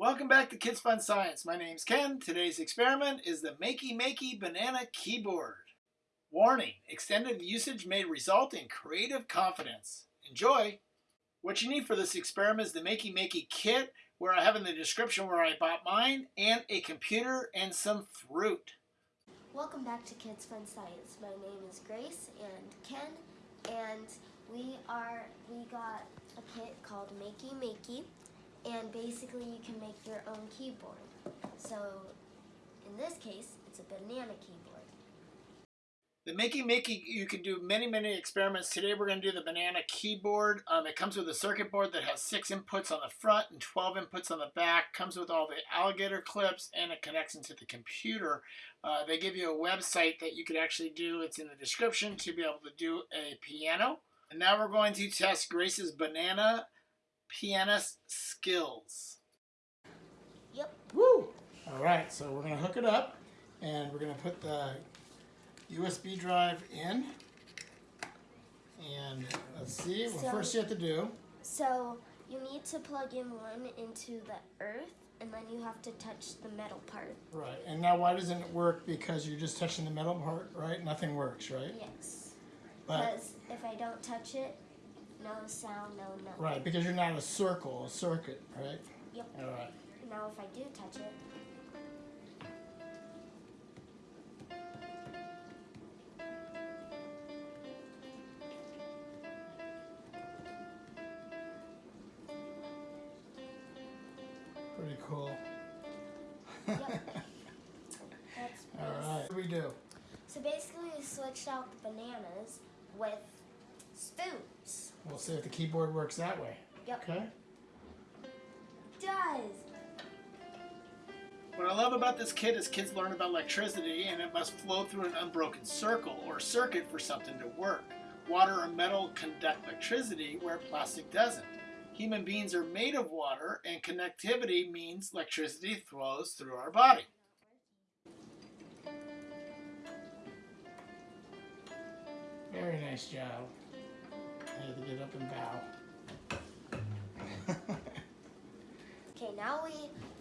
Welcome back to Kids Fun Science. My name's Ken. Today's experiment is the Makey Makey Banana Keyboard. Warning, extended usage may result in creative confidence. Enjoy! What you need for this experiment is the Makey Makey kit, where I have in the description where I bought mine, and a computer and some fruit. Welcome back to Kids Fun Science. My name is Grace and Ken, and we are we got a kit called Makey Makey, and basically you can make your own keyboard. So in this case, it's a banana keyboard. The Makey Makey, you can do many, many experiments. Today we're going to do the banana keyboard. Um, it comes with a circuit board that has six inputs on the front and 12 inputs on the back. Comes with all the alligator clips and it connects into the computer. Uh, they give you a website that you could actually do. It's in the description to be able to do a piano. And now we're going to test Grace's banana pianist skills. Yep. Woo! All right, so we're going to hook it up and we're going to put the USB drive in. And let's see, what So- first you have to do, So you need to plug in one into the earth, and then you have to touch the metal part. right, and now why doesn't it work? Because you're just touching the metal part, right? Nothing works, right? Yes. But, Because if I don't touch it, no sound, no nothing. right, because you're not a circle, a circuit, right? Yep. All right. Now if I do touch it, Pretty cool. yep. That's All What do we do? So basically, we switched out the bananas with spoons. We'll see if the keyboard works that way. Yep. Okay. Does. What I love about this kit is kids learn about electricity and it must flow through an unbroken circle or circuit for something to work. Water or metal conduct electricity where plastic doesn't. Human beings are made of water and connectivity means electricity flows through our body. Very nice job. I had to get up and bow. Okay, now we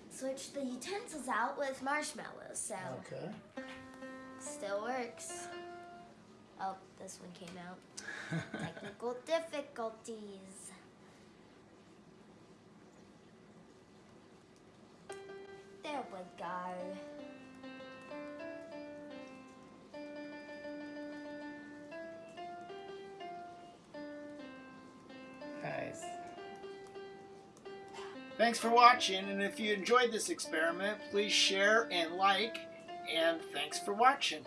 switch the utensils out with marshmallows. So okay. still works. Oh, this one came out. Technical difficulties. There we go. Thanks for watching, and if you enjoyed this experiment, please share and like, and thanks for watching.